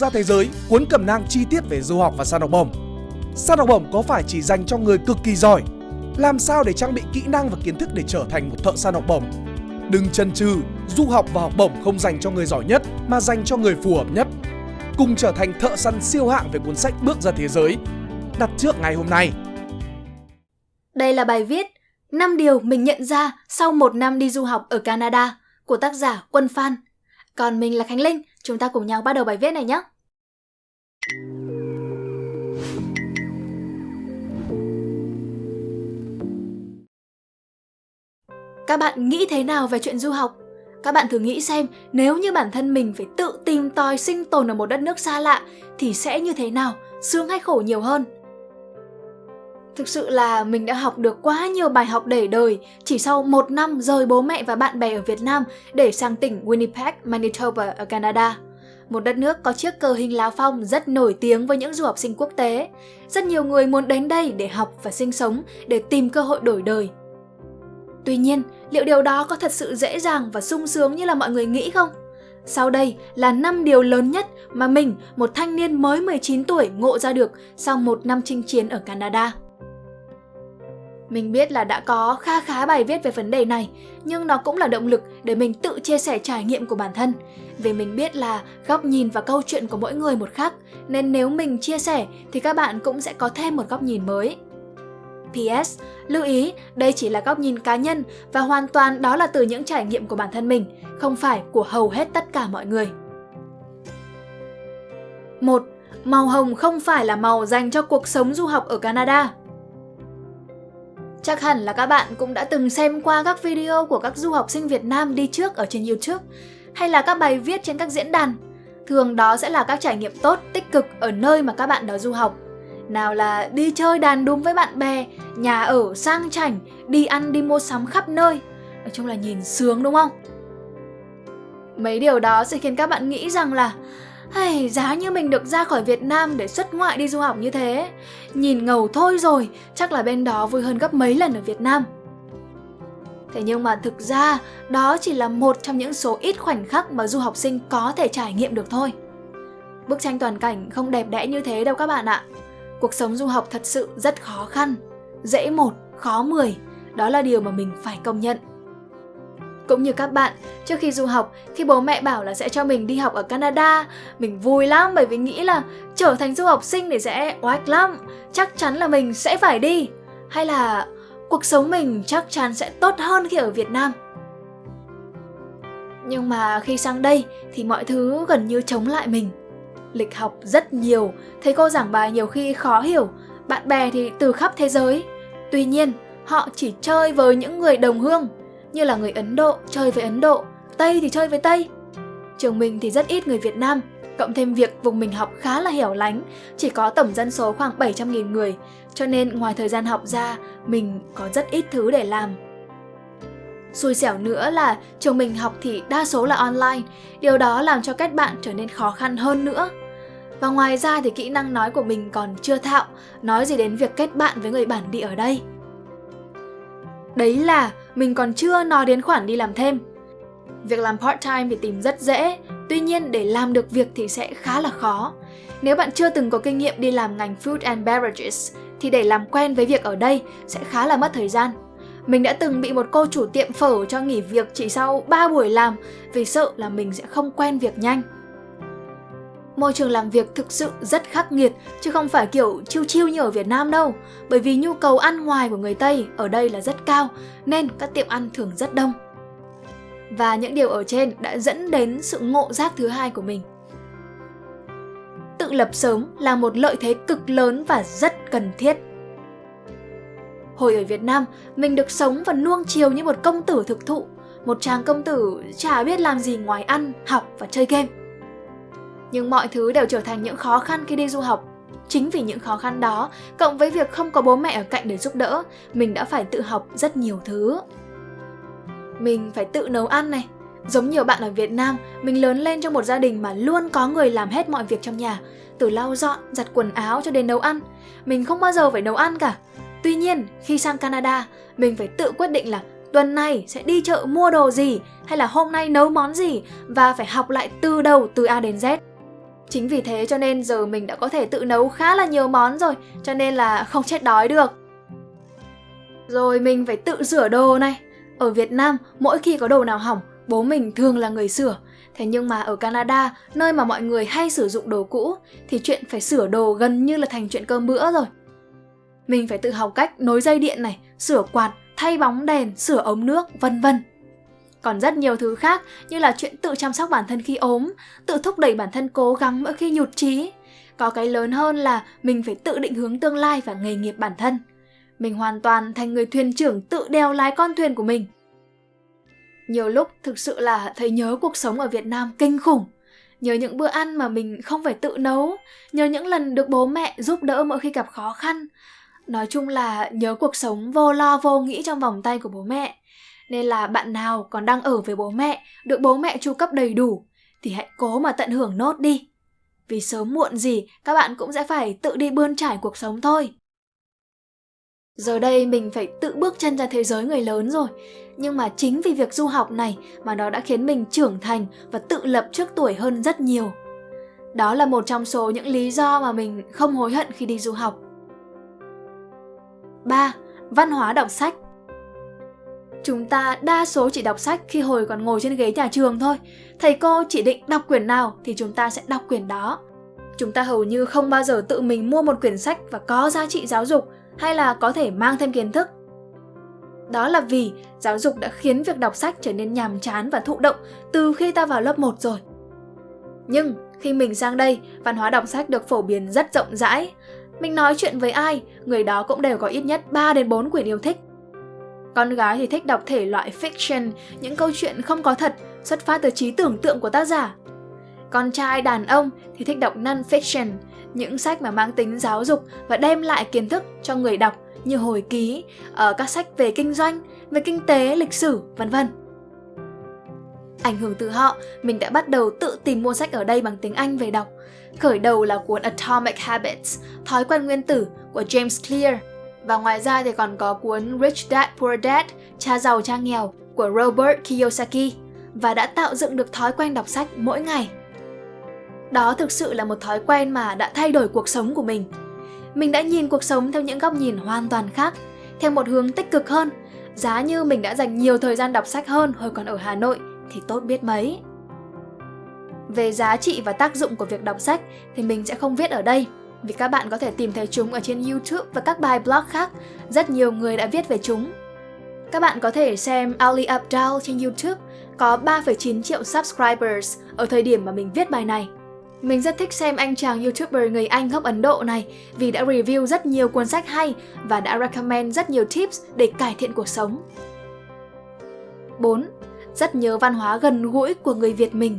ra thế giới cuốn cẩm nang chi tiết về du học và săn học bổng. Săn học bổng có phải chỉ dành cho người cực kỳ giỏi? Làm sao để trang bị kỹ năng và kiến thức để trở thành một thợ săn học bổng? Đừng chần chừ, du học và học bổng không dành cho người giỏi nhất mà dành cho người phù hợp nhất. Cùng trở thành thợ săn siêu hạng về cuốn sách Bước ra thế giới. Đặt trước ngày hôm nay. Đây là bài viết 5 điều mình nhận ra sau một năm đi du học ở Canada của tác giả Quân Phan. Còn mình là Khánh Linh, chúng ta cùng nhau bắt đầu bài viết này nhé. Các bạn nghĩ thế nào về chuyện du học? Các bạn thử nghĩ xem nếu như bản thân mình phải tự tìm tòi sinh tồn ở một đất nước xa lạ thì sẽ như thế nào, sướng hay khổ nhiều hơn? Thực sự là mình đã học được quá nhiều bài học để đời chỉ sau một năm rời bố mẹ và bạn bè ở Việt Nam để sang tỉnh Winnipeg, Manitoba ở Canada. Một đất nước có chiếc cờ hình lá phong rất nổi tiếng với những du học sinh quốc tế. Rất nhiều người muốn đến đây để học và sinh sống, để tìm cơ hội đổi đời. Tuy nhiên, liệu điều đó có thật sự dễ dàng và sung sướng như là mọi người nghĩ không? Sau đây là 5 điều lớn nhất mà mình, một thanh niên mới 19 tuổi ngộ ra được sau một năm chinh chiến ở Canada. Mình biết là đã có kha khá bài viết về vấn đề này, nhưng nó cũng là động lực để mình tự chia sẻ trải nghiệm của bản thân. Vì mình biết là góc nhìn và câu chuyện của mỗi người một khác, nên nếu mình chia sẻ thì các bạn cũng sẽ có thêm một góc nhìn mới. PS, lưu ý, đây chỉ là góc nhìn cá nhân và hoàn toàn đó là từ những trải nghiệm của bản thân mình, không phải của hầu hết tất cả mọi người. 1. Màu hồng không phải là màu dành cho cuộc sống du học ở Canada. Chắc hẳn là các bạn cũng đã từng xem qua các video của các du học sinh Việt Nam đi trước ở trên YouTube hay là các bài viết trên các diễn đàn. Thường đó sẽ là các trải nghiệm tốt, tích cực ở nơi mà các bạn đó du học. Nào là đi chơi đàn đúng với bạn bè, nhà ở sang chảnh, đi ăn đi mua sắm khắp nơi. Nói chung là nhìn sướng đúng không? Mấy điều đó sẽ khiến các bạn nghĩ rằng là hay, giá như mình được ra khỏi Việt Nam để xuất ngoại đi du học như thế. Nhìn ngầu thôi rồi, chắc là bên đó vui hơn gấp mấy lần ở Việt Nam. Thế nhưng mà thực ra, đó chỉ là một trong những số ít khoảnh khắc mà du học sinh có thể trải nghiệm được thôi. Bức tranh toàn cảnh không đẹp đẽ như thế đâu các bạn ạ. Cuộc sống du học thật sự rất khó khăn. Dễ một, khó mười Đó là điều mà mình phải công nhận cũng như các bạn, trước khi du học, khi bố mẹ bảo là sẽ cho mình đi học ở Canada, mình vui lắm bởi vì nghĩ là trở thành du học sinh thì sẽ oách lắm, chắc chắn là mình sẽ phải đi. Hay là cuộc sống mình chắc chắn sẽ tốt hơn khi ở Việt Nam. Nhưng mà khi sang đây thì mọi thứ gần như chống lại mình. Lịch học rất nhiều, thầy cô giảng bài nhiều khi khó hiểu, bạn bè thì từ khắp thế giới. Tuy nhiên, họ chỉ chơi với những người đồng hương như là người Ấn Độ chơi với Ấn Độ, Tây thì chơi với Tây. Trường mình thì rất ít người Việt Nam, cộng thêm việc vùng mình học khá là hẻo lánh, chỉ có tổng dân số khoảng 700.000 người, cho nên ngoài thời gian học ra, mình có rất ít thứ để làm. Xui xẻo nữa là trường mình học thì đa số là online, điều đó làm cho kết bạn trở nên khó khăn hơn nữa. Và ngoài ra thì kỹ năng nói của mình còn chưa thạo, nói gì đến việc kết bạn với người bản địa ở đây. Đấy là mình còn chưa nói đến khoản đi làm thêm. Việc làm part-time thì tìm rất dễ, tuy nhiên để làm được việc thì sẽ khá là khó. Nếu bạn chưa từng có kinh nghiệm đi làm ngành food and beverages thì để làm quen với việc ở đây sẽ khá là mất thời gian. Mình đã từng bị một cô chủ tiệm phở cho nghỉ việc chỉ sau 3 buổi làm vì sợ là mình sẽ không quen việc nhanh. Môi trường làm việc thực sự rất khắc nghiệt chứ không phải kiểu chiêu chiêu như ở Việt Nam đâu. Bởi vì nhu cầu ăn ngoài của người Tây ở đây là rất cao nên các tiệm ăn thường rất đông. Và những điều ở trên đã dẫn đến sự ngộ giác thứ hai của mình. Tự lập sớm là một lợi thế cực lớn và rất cần thiết. Hồi ở Việt Nam, mình được sống và nuông chiều như một công tử thực thụ. Một chàng công tử chả biết làm gì ngoài ăn, học và chơi game. Nhưng mọi thứ đều trở thành những khó khăn khi đi du học. Chính vì những khó khăn đó, cộng với việc không có bố mẹ ở cạnh để giúp đỡ, mình đã phải tự học rất nhiều thứ. Mình phải tự nấu ăn này. Giống nhiều bạn ở Việt Nam, mình lớn lên trong một gia đình mà luôn có người làm hết mọi việc trong nhà, từ lau dọn, giặt quần áo cho đến nấu ăn. Mình không bao giờ phải nấu ăn cả. Tuy nhiên, khi sang Canada, mình phải tự quyết định là tuần này sẽ đi chợ mua đồ gì hay là hôm nay nấu món gì và phải học lại từ đầu từ A đến Z. Chính vì thế cho nên giờ mình đã có thể tự nấu khá là nhiều món rồi, cho nên là không chết đói được. Rồi mình phải tự sửa đồ này. Ở Việt Nam, mỗi khi có đồ nào hỏng, bố mình thường là người sửa. Thế nhưng mà ở Canada, nơi mà mọi người hay sử dụng đồ cũ, thì chuyện phải sửa đồ gần như là thành chuyện cơm bữa rồi. Mình phải tự học cách nối dây điện này, sửa quạt, thay bóng đèn, sửa ống nước, vân vân. Còn rất nhiều thứ khác như là chuyện tự chăm sóc bản thân khi ốm, tự thúc đẩy bản thân cố gắng mỗi khi nhụt chí. Có cái lớn hơn là mình phải tự định hướng tương lai và nghề nghiệp bản thân. Mình hoàn toàn thành người thuyền trưởng tự đeo lái con thuyền của mình. Nhiều lúc thực sự là thấy nhớ cuộc sống ở Việt Nam kinh khủng. Nhớ những bữa ăn mà mình không phải tự nấu, nhớ những lần được bố mẹ giúp đỡ mỗi khi gặp khó khăn. Nói chung là nhớ cuộc sống vô lo vô nghĩ trong vòng tay của bố mẹ. Nên là bạn nào còn đang ở với bố mẹ, được bố mẹ chu cấp đầy đủ, thì hãy cố mà tận hưởng nốt đi. Vì sớm muộn gì các bạn cũng sẽ phải tự đi bươn trải cuộc sống thôi. Giờ đây mình phải tự bước chân ra thế giới người lớn rồi, nhưng mà chính vì việc du học này mà nó đã khiến mình trưởng thành và tự lập trước tuổi hơn rất nhiều. Đó là một trong số những lý do mà mình không hối hận khi đi du học. 3. Văn hóa đọc sách Chúng ta đa số chỉ đọc sách khi hồi còn ngồi trên ghế nhà trường thôi. Thầy cô chỉ định đọc quyển nào thì chúng ta sẽ đọc quyển đó. Chúng ta hầu như không bao giờ tự mình mua một quyển sách và có giá trị giáo dục hay là có thể mang thêm kiến thức. Đó là vì giáo dục đã khiến việc đọc sách trở nên nhàm chán và thụ động từ khi ta vào lớp 1 rồi. Nhưng khi mình sang đây, văn hóa đọc sách được phổ biến rất rộng rãi. Mình nói chuyện với ai, người đó cũng đều có ít nhất 3 đến 4 quyển yêu thích. Con gái thì thích đọc thể loại fiction, những câu chuyện không có thật, xuất phát từ trí tưởng tượng của tác giả. Con trai đàn ông thì thích đọc non-fiction, những sách mà mang tính giáo dục và đem lại kiến thức cho người đọc như hồi ký, ở các sách về kinh doanh, về kinh tế, lịch sử, vân vân. Ảnh hưởng từ họ, mình đã bắt đầu tự tìm mua sách ở đây bằng tiếng Anh về đọc. Khởi đầu là cuốn Atomic Habits, Thói quen nguyên tử của James Clear. Và ngoài ra thì còn có cuốn Rich Dad Poor Dad, Cha giàu cha nghèo của Robert Kiyosaki và đã tạo dựng được thói quen đọc sách mỗi ngày. Đó thực sự là một thói quen mà đã thay đổi cuộc sống của mình. Mình đã nhìn cuộc sống theo những góc nhìn hoàn toàn khác, theo một hướng tích cực hơn. Giá như mình đã dành nhiều thời gian đọc sách hơn hồi còn ở Hà Nội thì tốt biết mấy. Về giá trị và tác dụng của việc đọc sách thì mình sẽ không viết ở đây vì các bạn có thể tìm thấy chúng ở trên YouTube và các bài blog khác, rất nhiều người đã viết về chúng. Các bạn có thể xem Ali Abdal trên YouTube có 3,9 triệu subscribers ở thời điểm mà mình viết bài này. Mình rất thích xem anh chàng YouTuber người Anh gốc Ấn Độ này vì đã review rất nhiều cuốn sách hay và đã recommend rất nhiều tips để cải thiện cuộc sống. 4. Rất nhớ văn hóa gần gũi của người Việt mình.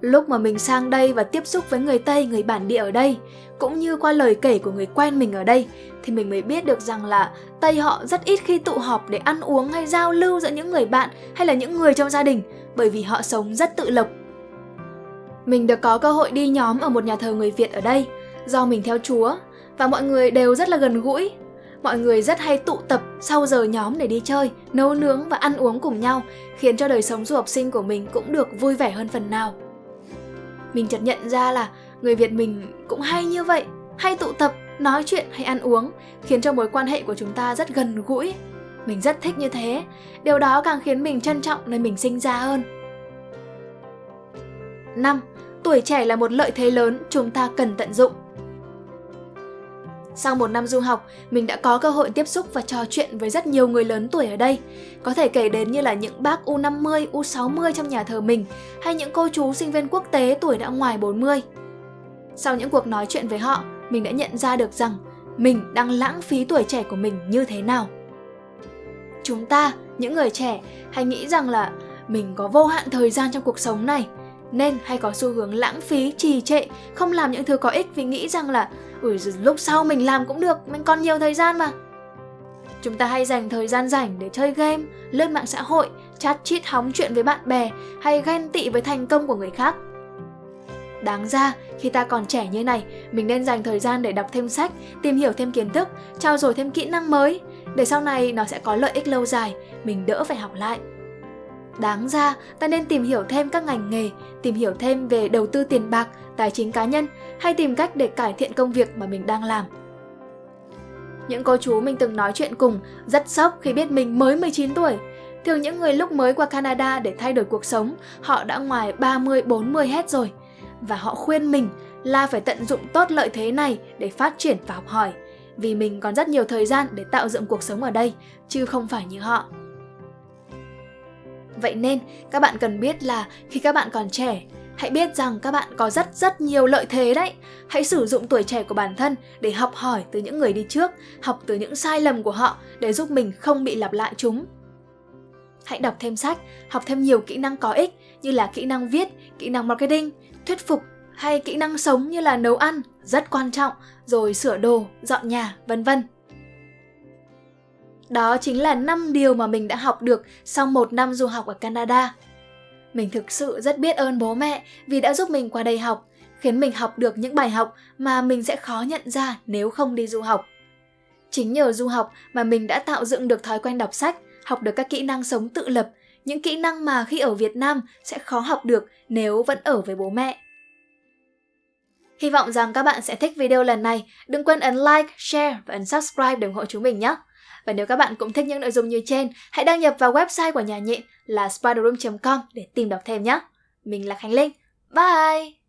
Lúc mà mình sang đây và tiếp xúc với người Tây, người bản địa ở đây, cũng như qua lời kể của người quen mình ở đây, thì mình mới biết được rằng là Tây họ rất ít khi tụ họp để ăn uống hay giao lưu giữa những người bạn hay là những người trong gia đình, bởi vì họ sống rất tự lập mình được có cơ hội đi nhóm ở một nhà thờ người Việt ở đây, do mình theo Chúa, và mọi người đều rất là gần gũi. Mọi người rất hay tụ tập sau giờ nhóm để đi chơi, nấu nướng và ăn uống cùng nhau, khiến cho đời sống du học sinh của mình cũng được vui vẻ hơn phần nào. Mình chợt nhận ra là người Việt mình cũng hay như vậy, hay tụ tập, nói chuyện hay ăn uống, khiến cho mối quan hệ của chúng ta rất gần gũi. Mình rất thích như thế, điều đó càng khiến mình trân trọng nơi mình sinh ra hơn. 5 tuổi trẻ là một lợi thế lớn chúng ta cần tận dụng. Sau một năm du học, mình đã có cơ hội tiếp xúc và trò chuyện với rất nhiều người lớn tuổi ở đây. Có thể kể đến như là những bác U50, U60 trong nhà thờ mình, hay những cô chú sinh viên quốc tế tuổi đã ngoài 40. Sau những cuộc nói chuyện với họ, mình đã nhận ra được rằng mình đang lãng phí tuổi trẻ của mình như thế nào. Chúng ta, những người trẻ, hay nghĩ rằng là mình có vô hạn thời gian trong cuộc sống này, nên hay có xu hướng lãng phí, trì trệ, không làm những thứ có ích vì nghĩ rằng là Ui lúc sau mình làm cũng được, mình còn nhiều thời gian mà. Chúng ta hay dành thời gian rảnh để chơi game, lướt mạng xã hội, chat chít hóng chuyện với bạn bè hay ghen tị với thành công của người khác. Đáng ra, khi ta còn trẻ như này, mình nên dành thời gian để đọc thêm sách, tìm hiểu thêm kiến thức, trao dồi thêm kỹ năng mới, để sau này nó sẽ có lợi ích lâu dài, mình đỡ phải học lại. Đáng ra, ta nên tìm hiểu thêm các ngành nghề, tìm hiểu thêm về đầu tư tiền bạc, tài chính cá nhân hay tìm cách để cải thiện công việc mà mình đang làm. Những cô chú mình từng nói chuyện cùng rất sốc khi biết mình mới 19 tuổi. Thường những người lúc mới qua Canada để thay đổi cuộc sống, họ đã ngoài 30-40 hết rồi. Và họ khuyên mình là phải tận dụng tốt lợi thế này để phát triển và học hỏi. Vì mình còn rất nhiều thời gian để tạo dựng cuộc sống ở đây, chứ không phải như họ. Vậy nên, các bạn cần biết là khi các bạn còn trẻ, hãy biết rằng các bạn có rất rất nhiều lợi thế đấy. Hãy sử dụng tuổi trẻ của bản thân để học hỏi từ những người đi trước, học từ những sai lầm của họ để giúp mình không bị lặp lại chúng. Hãy đọc thêm sách, học thêm nhiều kỹ năng có ích như là kỹ năng viết, kỹ năng marketing, thuyết phục hay kỹ năng sống như là nấu ăn, rất quan trọng, rồi sửa đồ, dọn nhà, vân vân. Đó chính là 5 điều mà mình đã học được sau một năm du học ở Canada. Mình thực sự rất biết ơn bố mẹ vì đã giúp mình qua đây học, khiến mình học được những bài học mà mình sẽ khó nhận ra nếu không đi du học. Chính nhờ du học mà mình đã tạo dựng được thói quen đọc sách, học được các kỹ năng sống tự lập, những kỹ năng mà khi ở Việt Nam sẽ khó học được nếu vẫn ở với bố mẹ. Hy vọng rằng các bạn sẽ thích video lần này. Đừng quên ấn like, share và ấn subscribe để ủng hộ chúng mình nhé. Và nếu các bạn cũng thích những nội dung như trên, hãy đăng nhập vào website của nhà nhện là spiderroom.com để tìm đọc thêm nhé. Mình là Khánh Linh. Bye!